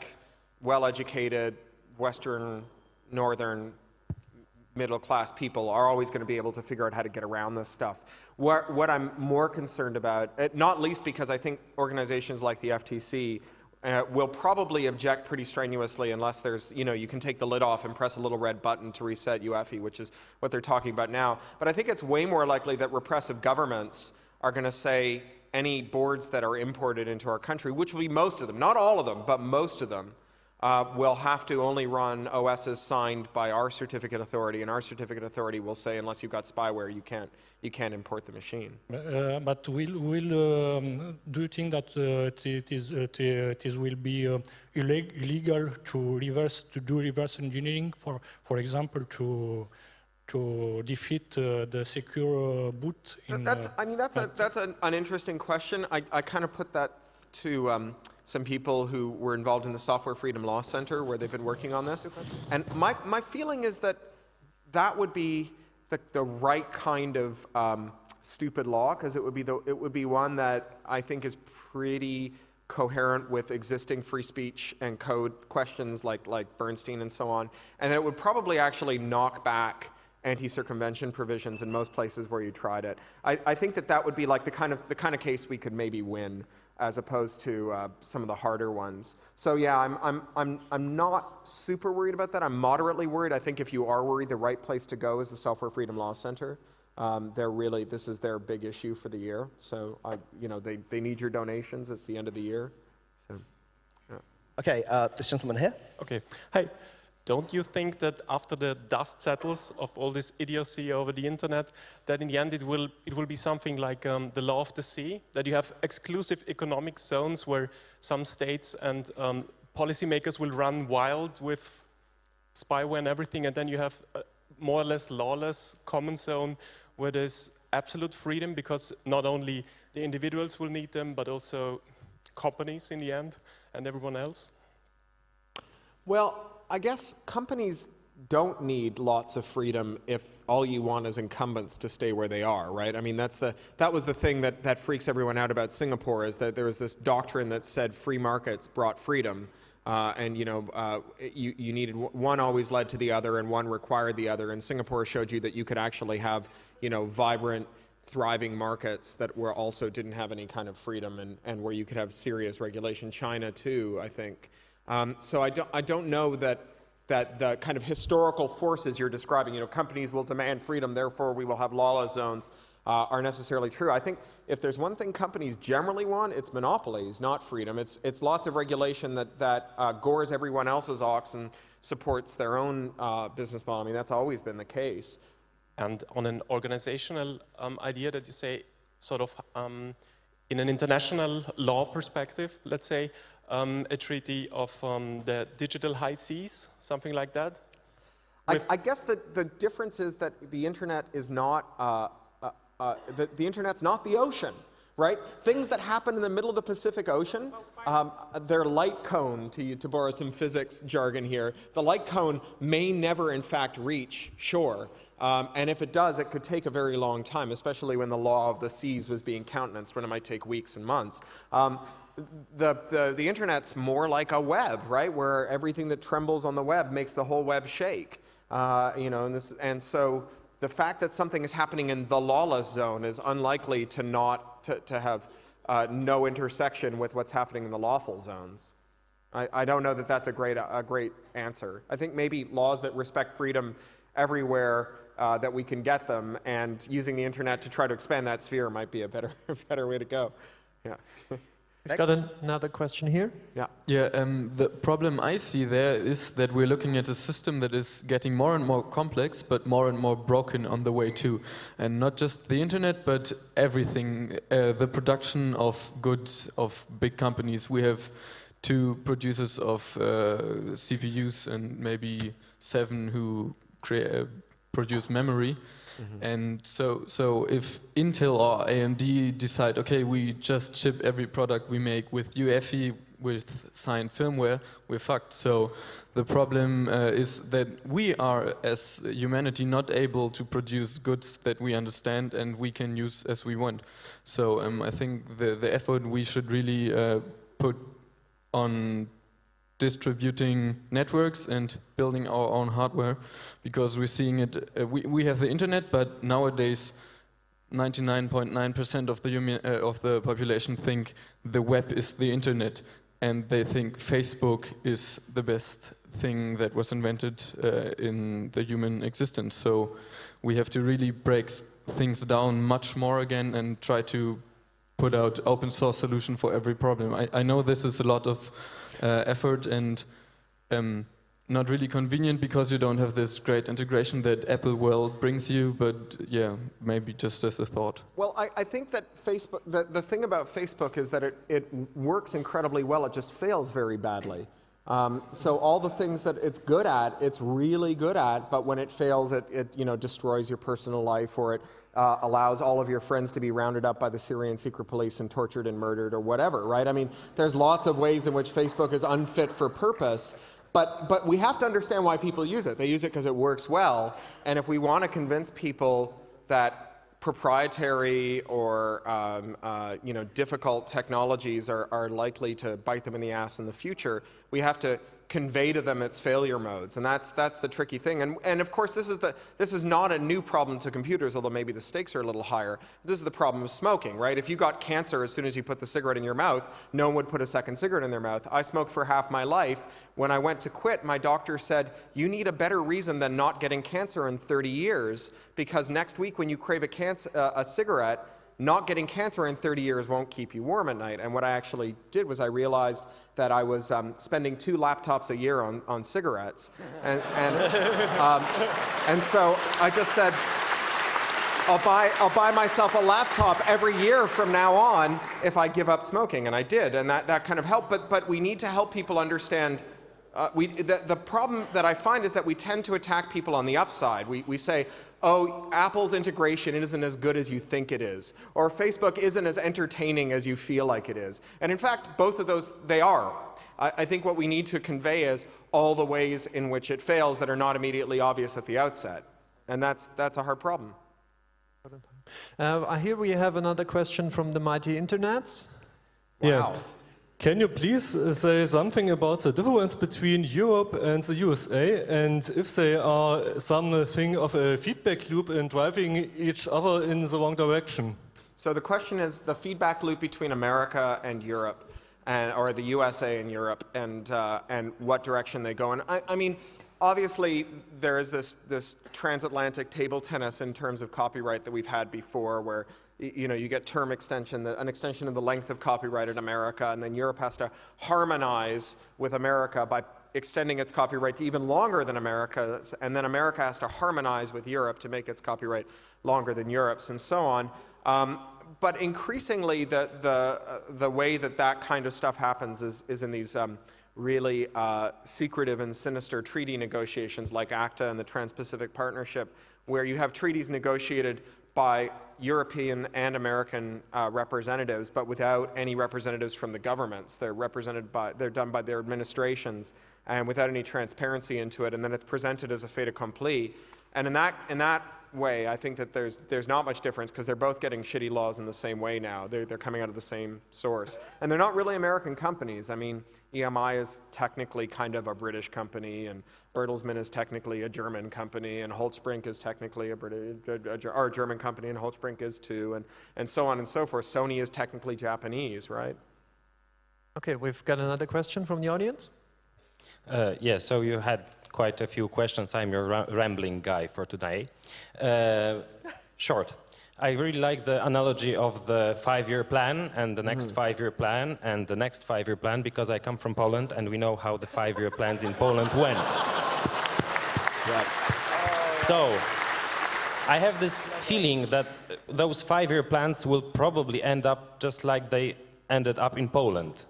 well-educated, Western, Northern, middle-class people are always going to be able to figure out how to get around this stuff. What, what I'm more concerned about, eh, not least because I think organizations like the FTC uh, will probably object pretty strenuously unless there's, you know, you can take the lid off and press a little red button to reset UEFI, which is what they're talking about now. But I think it's way more likely that repressive governments are going to say, any boards that are imported into our country, which will be most of them, not all of them, but most of them, uh, will have to only run OSs signed by our certificate authority, and our certificate authority will say, unless you've got spyware, you can't, you can't import the machine. Uh, but will, will um, do you think that uh, it, is, it, it is will be uh, illegal to reverse to do reverse engineering, for for example, to to defeat uh, the secure uh, boot in That's, uh, I mean, that's, a, that's an, an interesting question. I, I kind of put that to um, some people who were involved in the Software Freedom Law Center where they've been working on this. And my, my feeling is that that would be the, the right kind of um, stupid law because it would be the, it would be one that I think is pretty coherent with existing free speech and code questions like, like Bernstein and so on, and that it would probably actually knock back anti-circumvention provisions in most places where you tried it. I, I think that that would be like the kind of, the kind of case we could maybe win as opposed to uh, some of the harder ones. So yeah, I'm, I'm, I'm, I'm not super worried about that. I'm moderately worried. I think if you are worried, the right place to go is the Software Freedom Law Center. Um, they're really, this is their big issue for the year. So, I, you know, they, they need your donations. It's the end of the year. So, Okay, uh, this gentleman here. Okay. Hey, don't you think that after the dust settles of all this idiocy over the internet, that in the end it will, it will be something like um, the law of the sea, that you have exclusive economic zones where some states and um, policymakers will run wild with spyware and everything, and then you have a more or less lawless common zone where there's absolute freedom because not only the individuals will need them, but also companies in the end and everyone else? Well, I guess companies don't need lots of freedom if all you want is incumbents to stay where they are, right? I mean, that's the, that was the thing that, that freaks everyone out about Singapore is that there was this doctrine that said free markets brought freedom. Uh, and you know, uh, you, you needed one always led to the other, and one required the other. And Singapore showed you that you could actually have, you know, vibrant, thriving markets that were also didn't have any kind of freedom, and, and where you could have serious regulation. China too, I think. Um, so I don't, I don't know that that the kind of historical forces you're describing, you know, companies will demand freedom, therefore we will have lawless zones, uh, are necessarily true. I think if there's one thing companies generally want, it's monopolies, not freedom. It's, it's lots of regulation that, that uh, gores everyone else's ox and supports their own uh, business model. I mean, that's always been the case. And on an organizational um, idea that you say, sort of um, in an international law perspective, let's say, um, a treaty of um, the digital high seas, something like that? I, I, guess the, the difference is that the internet is not, uh, uh, uh, the, the internet's not the ocean, right? Things that happen in the middle of the Pacific Ocean, um, their light cone, to, to borrow some physics jargon here, the light cone may never in fact reach shore. Um, and if it does, it could take a very long time, especially when the law of the seas was being countenanced, when it might take weeks and months. Um, the, the, the internet's more like a web, right? Where everything that trembles on the web makes the whole web shake. Uh, you know, and, this, and so the fact that something is happening in the lawless zone is unlikely to not, to, to have uh, no intersection with what's happening in the lawful zones. I, I don't know that that's a great, a great answer. I think maybe laws that respect freedom everywhere uh, that we can get them and using the internet to try to expand that sphere might be a better, <laughs> better way to go. Yeah. <laughs> We've got an another question here. Yeah. Yeah, um, the problem I see there is that we're looking at a system that is getting more and more complex, but more and more broken on the way too. And not just the internet, but everything. Uh, the production of goods of big companies. We have two producers of uh, CPUs and maybe seven who create, uh, produce memory. Mm -hmm. And so, so if Intel or AMD decide, okay, we just ship every product we make with UEFI, with signed firmware, we're fucked. So the problem uh, is that we are, as humanity, not able to produce goods that we understand and we can use as we want. So um, I think the, the effort we should really uh, put on distributing networks and building our own hardware because we're seeing it, uh, we, we have the internet, but nowadays 99.9% of the human, uh, of the population think the web is the internet and they think Facebook is the best thing that was invented uh, in the human existence. So we have to really break things down much more again and try to put out open source solution for every problem. I, I know this is a lot of uh, effort and um, not really convenient because you don't have this great integration that Apple World brings you, but yeah, maybe just as a thought. Well, I, I think that Facebook, the, the thing about Facebook is that it, it works incredibly well, it just fails very badly. Um, so all the things that it's good at, it's really good at, but when it fails, it, it you know, destroys your personal life or it uh, allows all of your friends to be rounded up by the Syrian secret police and tortured and murdered or whatever, right? I mean, there's lots of ways in which Facebook is unfit for purpose, but, but we have to understand why people use it. They use it because it works well, and if we want to convince people that proprietary or um, uh, you know, difficult technologies are, are likely to bite them in the ass in the future, we have to convey to them its failure modes, and that's that's the tricky thing. And and of course, this is the this is not a new problem to computers, although maybe the stakes are a little higher. This is the problem of smoking, right? If you got cancer as soon as you put the cigarette in your mouth, no one would put a second cigarette in their mouth. I smoked for half my life. When I went to quit, my doctor said, "You need a better reason than not getting cancer in 30 years, because next week when you crave a, cancer, uh, a cigarette." Not getting cancer in 30 years won't keep you warm at night. And what I actually did was I realized that I was um, spending two laptops a year on, on cigarettes. And, and, um, and so I just said, I'll buy, I'll buy myself a laptop every year from now on if I give up smoking. And I did, and that, that kind of helped. But, but we need to help people understand uh, we, the, the, problem that I find is that we tend to attack people on the upside. We, we say, oh, Apple's integration isn't as good as you think it is, or Facebook isn't as entertaining as you feel like it is. And in fact, both of those, they are. I, I think what we need to convey is all the ways in which it fails that are not immediately obvious at the outset. And that's, that's a hard problem. Uh, here we have another question from the mighty internets. Wow. Yeah. Can you please uh, say something about the difference between Europe and the USA and if they are something of a feedback loop in driving each other in the wrong direction? So the question is the feedback loop between America and Europe, and, or the USA and Europe, and, uh, and what direction they go in. I, I mean, obviously there is this, this transatlantic table tennis in terms of copyright that we've had before where you know, you get term extension, an extension of the length of copyright in America, and then Europe has to harmonize with America by extending its copyright to even longer than America, and then America has to harmonize with Europe to make its copyright longer than Europe's, and so on. Um, but increasingly, the, the, uh, the way that that kind of stuff happens is, is in these um, really uh, secretive and sinister treaty negotiations like ACTA and the Trans-Pacific Partnership, where you have treaties negotiated by European and American uh, representatives, but without any representatives from the governments. They're represented by, they're done by their administrations and without any transparency into it, and then it's presented as a fait accompli. And in that, in that way, I think that there's, there's not much difference because they're both getting shitty laws in the same way now. They're, they're coming out of the same source. And they're not really American companies. I mean, EMI is technically kind of a British company, and Bertelsmann is technically a German company, and Holtzbrinck is technically a, British, a, a, a German company, and Holtzbrinck is too, and, and so on and so forth. Sony is technically Japanese, right? Okay, we've got another question from the audience. Uh, yeah, so you had quite a few questions. I'm your rambling guy for today. Uh, short. I really like the analogy of the five-year plan and the next mm. five-year plan and the next five-year plan because I come from Poland and we know how the five-year plans in Poland went. Right. So, I have this feeling that those five-year plans will probably end up just like they ended up in Poland.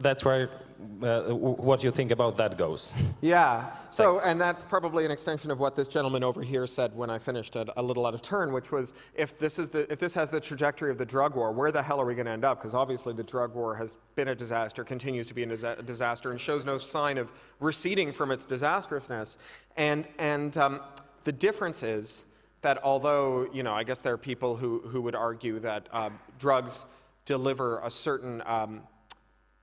That's where uh, what you think about that goes. <laughs> Yeah. So, Thanks. and that's probably an extension of what this gentleman over here said when I finished a, a little out of turn, which was if this is the if this has the trajectory of the drug war, where the hell are we going to end up? Because obviously the drug war has been a disaster, continues to be a disaster, and shows no sign of receding from its disastrousness. And and um, the difference is that although you know, I guess there are people who who would argue that uh, drugs deliver a certain um,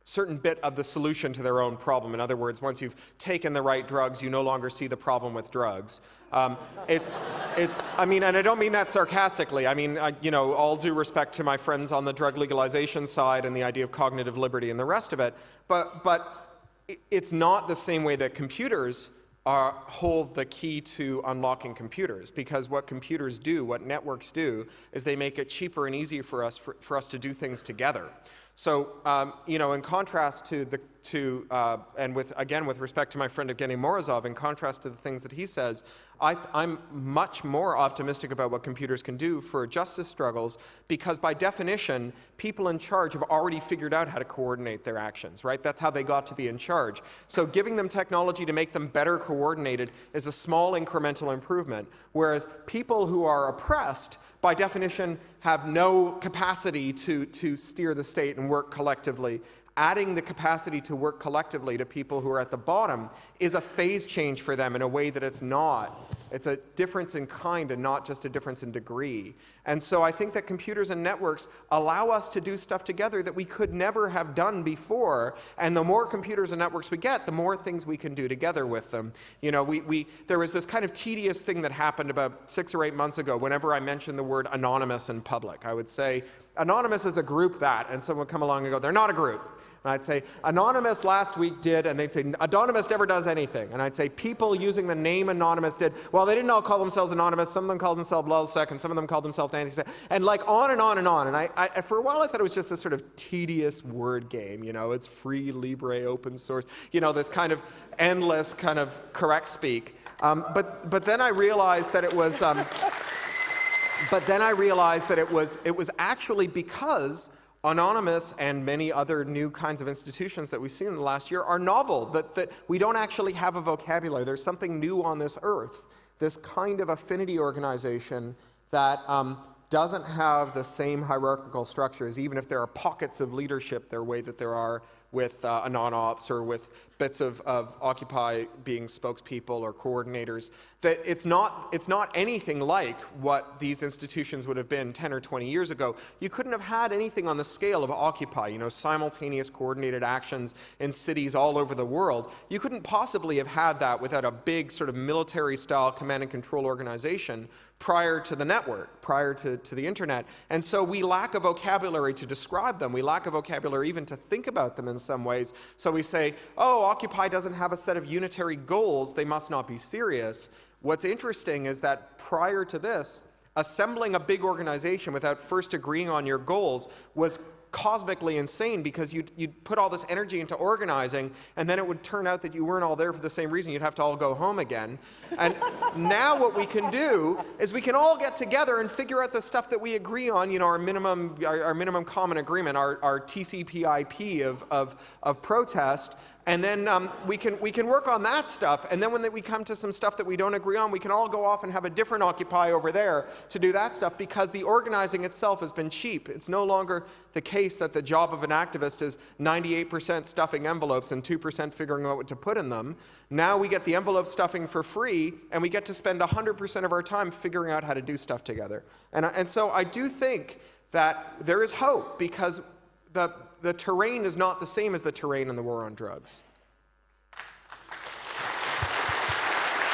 certain bit of the solution to their own problem. In other words, once you've taken the right drugs, you no longer see the problem with drugs. Um, it's, it's, I mean, and I don't mean that sarcastically. I mean, I, you know, all due respect to my friends on the drug legalization side and the idea of cognitive liberty and the rest of it, but, but it's not the same way that computers are, hold the key to unlocking computers because what computers do, what networks do, is they make it cheaper and easier for us, for, for us to do things together. So, um, you know, in contrast to the, to, uh, and with, again, with respect to my friend Evgeny Morozov, in contrast to the things that he says, I am much more optimistic about what computers can do for justice struggles because by definition, people in charge have already figured out how to coordinate their actions, right? That's how they got to be in charge. So giving them technology to make them better coordinated is a small incremental improvement, whereas people who are oppressed by definition, have no capacity to, to steer the state and work collectively. Adding the capacity to work collectively to people who are at the bottom is a phase change for them in a way that it's not it's a difference in kind and not just a difference in degree. And so I think that computers and networks allow us to do stuff together that we could never have done before. And the more computers and networks we get, the more things we can do together with them. You know, we, we, there was this kind of tedious thing that happened about six or eight months ago whenever I mentioned the word anonymous in public. I would say, anonymous is a group that, and someone would come along and go, they're not a group. And I'd say, Anonymous last week did, and they'd say, Anonymous never does anything. And I'd say, people using the name Anonymous did. Well, they didn't all call themselves Anonymous. Some of them called themselves LulzSec, and some of them called themselves Antisec. And like on and on and on. And I, I, for a while, I thought it was just this sort of tedious word game. You know, it's free, libre, open source. You know, this kind of endless kind of correct speak. Um, but, but then I realized that it was, um, <laughs> but then I realized that it was, it was actually because Anonymous and many other new kinds of institutions that we've seen in the last year are novel, that, that we don't actually have a vocabulary. There's something new on this earth, this kind of affinity organization that um, doesn't have the same hierarchical structures, even if there are pockets of leadership their way that there are with uh, anon-ops or with bits of, of Occupy being spokespeople or coordinators, that it's not, it's not anything like what these institutions would have been 10 or 20 years ago. You couldn't have had anything on the scale of Occupy, you know, simultaneous coordinated actions in cities all over the world. You couldn't possibly have had that without a big sort of military-style command and control organization prior to the network, prior to, to the internet. And so we lack a vocabulary to describe them. We lack a vocabulary even to think about them in some ways. So we say, oh, Occupy doesn't have a set of unitary goals, they must not be serious. What's interesting is that prior to this, assembling a big organization without first agreeing on your goals was cosmically insane because you'd, you'd put all this energy into organizing and then it would turn out that you weren't all there for the same reason. You'd have to all go home again. And <laughs> now what we can do is we can all get together and figure out the stuff that we agree on, you know, our minimum, our, our minimum common agreement, our, our TCP/IP of, of, of protest, and then um, we, can, we can work on that stuff. And then when we come to some stuff that we don't agree on, we can all go off and have a different Occupy over there to do that stuff because the organizing itself has been cheap. It's no longer the case that the job of an activist is 98% stuffing envelopes and 2% figuring out what to put in them. Now we get the envelope stuffing for free, and we get to spend 100% of our time figuring out how to do stuff together. And, and so I do think that there is hope because the, the terrain is not the same as the terrain in the war on drugs.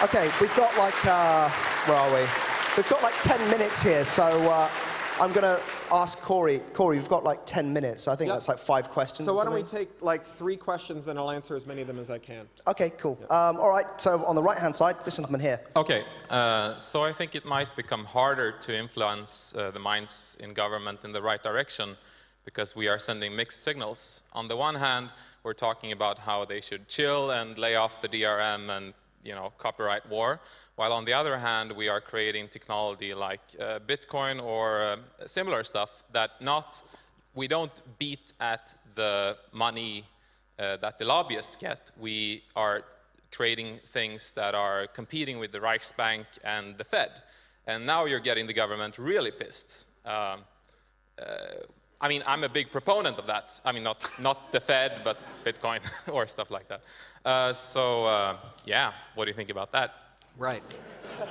Okay, we've got like, uh, where are we? We've got like 10 minutes here, so uh, I'm going to ask Cory. Cory, we've got like 10 minutes, so I think yep. that's like five questions. So why don't we take like three questions, then I'll answer as many of them as I can. Okay, cool. Yep. Um, all right, so on the right-hand side, this gentleman here. Okay, uh, so I think it might become harder to influence uh, the minds in government in the right direction because we are sending mixed signals. On the one hand, we're talking about how they should chill and lay off the DRM and you know, copyright war, while on the other hand, we are creating technology like uh, Bitcoin or uh, similar stuff that not, we don't beat at the money uh, that the lobbyists get. We are creating things that are competing with the Reichsbank and the Fed. And now you're getting the government really pissed. Um, uh, I mean, I'm a big proponent of that. I mean, not, not the Fed, but Bitcoin <laughs> or stuff like that. Uh, so, uh, yeah, what do you think about that? Right.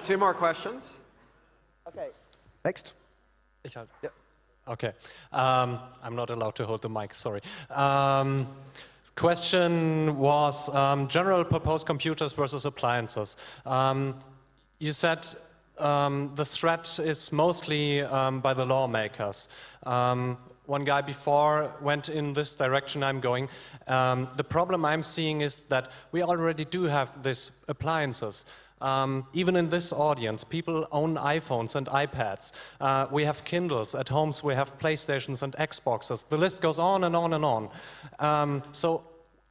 Two more questions. Okay. Next. Yeah. Okay. Um, I'm not allowed to hold the mic, sorry. Um, question was um, general purpose computers versus appliances. Um, you said um, the threat is mostly um, by the lawmakers. Um, one guy before went in this direction I'm going. Um, the problem I'm seeing is that we already do have these appliances. Um, even in this audience, people own iPhones and iPads. Uh, we have Kindles at homes, we have PlayStations and Xboxes. The list goes on and on and on. Um, so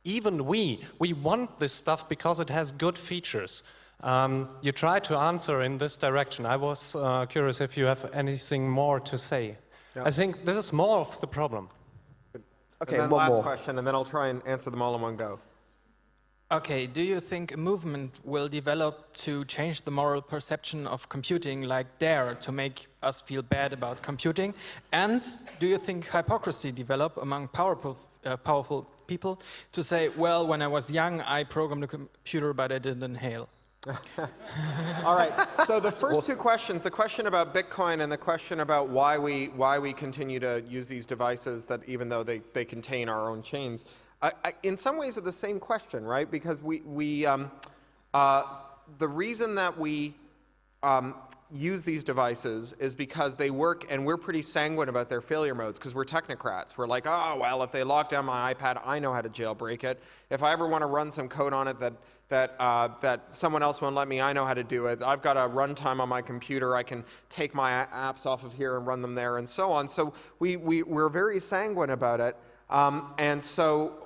even we, we want this stuff because it has good features. Um, you try to answer in this direction. I was uh, curious if you have anything more to say. I think this is more of the problem. Okay, and then one last more. question, and then I'll try and answer them all in one go. Okay, do you think a movement will develop to change the moral perception of computing like DARE to make us feel bad about computing? And do you think hypocrisy develop among powerful, uh, powerful people to say, well, when I was young, I programmed a computer, but I didn't inhale? <laughs> All right. So the first two questions, the question about Bitcoin and the question about why we why we continue to use these devices that even though they, they contain our own chains, I, I, in some ways are the same question, right? Because we we um, uh, the reason that we um, use these devices is because they work and we're pretty sanguine about their failure modes because we're technocrats. We're like, oh, well, if they lock down my iPad, I know how to jailbreak it. If I ever want to run some code on it that, that, uh, that someone else won't let me, I know how to do it. I've got a runtime on my computer. I can take my apps off of here and run them there and so on. So we, we, we're very sanguine about it. Um, and so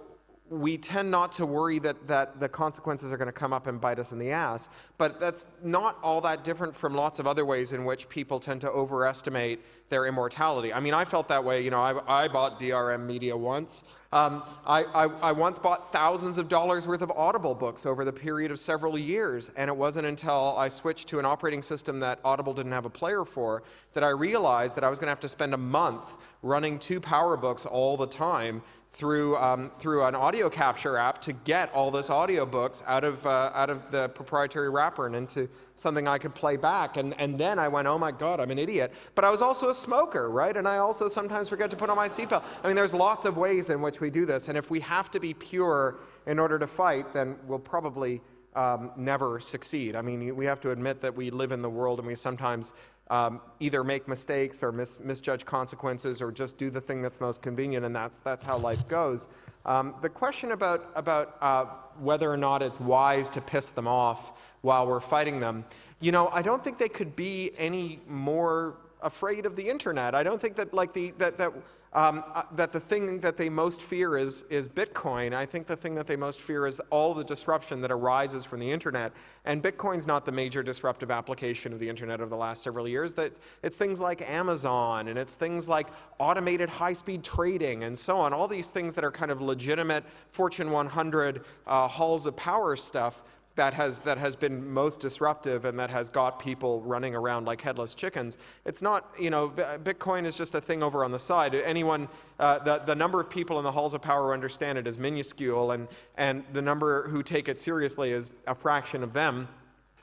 we tend not to worry that, that the consequences are going to come up and bite us in the ass. But that's not all that different from lots of other ways in which people tend to overestimate their immortality. I mean, I felt that way. You know, I, I bought DRM Media once. Um, I, I, I once bought thousands of dollars worth of Audible books over the period of several years. And it wasn't until I switched to an operating system that Audible didn't have a player for that I realized that I was going to have to spend a month running two PowerBooks all the time through, um, through an audio capture app to get all those audiobooks out of, uh, out of the proprietary wrapper and into something I could play back. And, and then I went, oh my God, I'm an idiot. But I was also a smoker, right? And I also sometimes forget to put on my seatbelt. I mean, there's lots of ways in which we do this. And if we have to be pure in order to fight, then we'll probably um, never succeed. I mean, we have to admit that we live in the world and we sometimes um, either make mistakes or mis misjudge consequences or just do the thing that's most convenient, and that's, that's how life goes. Um, the question about, about uh, whether or not it's wise to piss them off while we're fighting them, you know, I don't think they could be any more afraid of the internet. I don't think that like the that that um, uh, that the thing that they most fear is is Bitcoin. I think the thing that they most fear is all the disruption that arises from the internet. And Bitcoin's not the major disruptive application of the internet of the last several years. That it's things like Amazon and it's things like automated high-speed trading and so on. All these things that are kind of legitimate Fortune 100 uh, halls of power stuff that has, that has been most disruptive and that has got people running around like headless chickens. It's not, you know, Bitcoin is just a thing over on the side. Anyone, uh, the, the number of people in the halls of power who understand it is minuscule and, and the number who take it seriously is a fraction of them.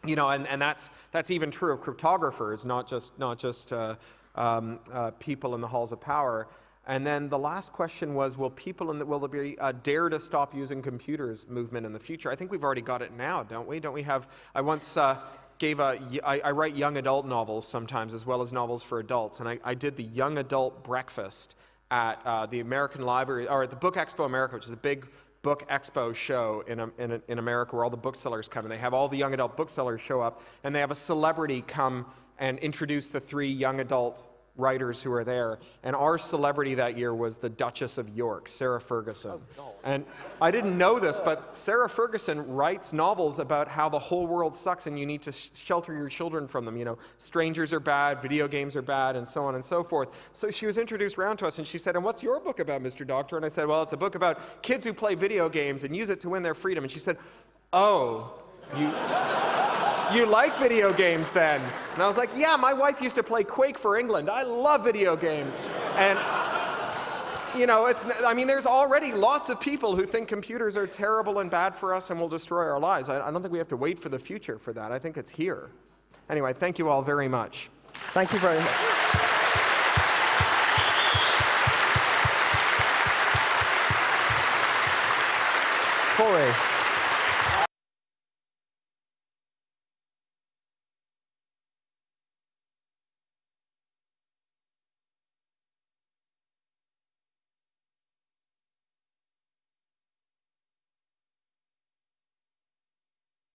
You know, and, and that's, that's even true of cryptographers, not just, not just uh, um, uh, people in the halls of power. And then the last question was, will people in the, will there be a dare to stop using computers movement in the future? I think we've already got it now, don't we? Don't we have, I once uh, gave a, I, I write young adult novels sometimes as well as novels for adults. And I, I did the young adult breakfast at uh, the American Library, or at the Book Expo America, which is a big book expo show in, in, in America where all the booksellers come and they have all the young adult booksellers show up and they have a celebrity come and introduce the three young adult writers who are there. And our celebrity that year was the Duchess of York, Sarah Ferguson. Oh. And I didn't know this, but Sarah Ferguson writes novels about how the whole world sucks and you need to sh shelter your children from them. You know, strangers are bad, video games are bad, and so on and so forth. So she was introduced around to us and she said, and what's your book about, Mr. Doctor? And I said, well, it's a book about kids who play video games and use it to win their freedom. And she said, oh, you you like video games then? And I was like, yeah, my wife used to play Quake for England. I love video games. And, you know, it's, I mean, there's already lots of people who think computers are terrible and bad for us and will destroy our lives. I, I don't think we have to wait for the future for that. I think it's here. Anyway, thank you all very much. Thank you very much. Cory.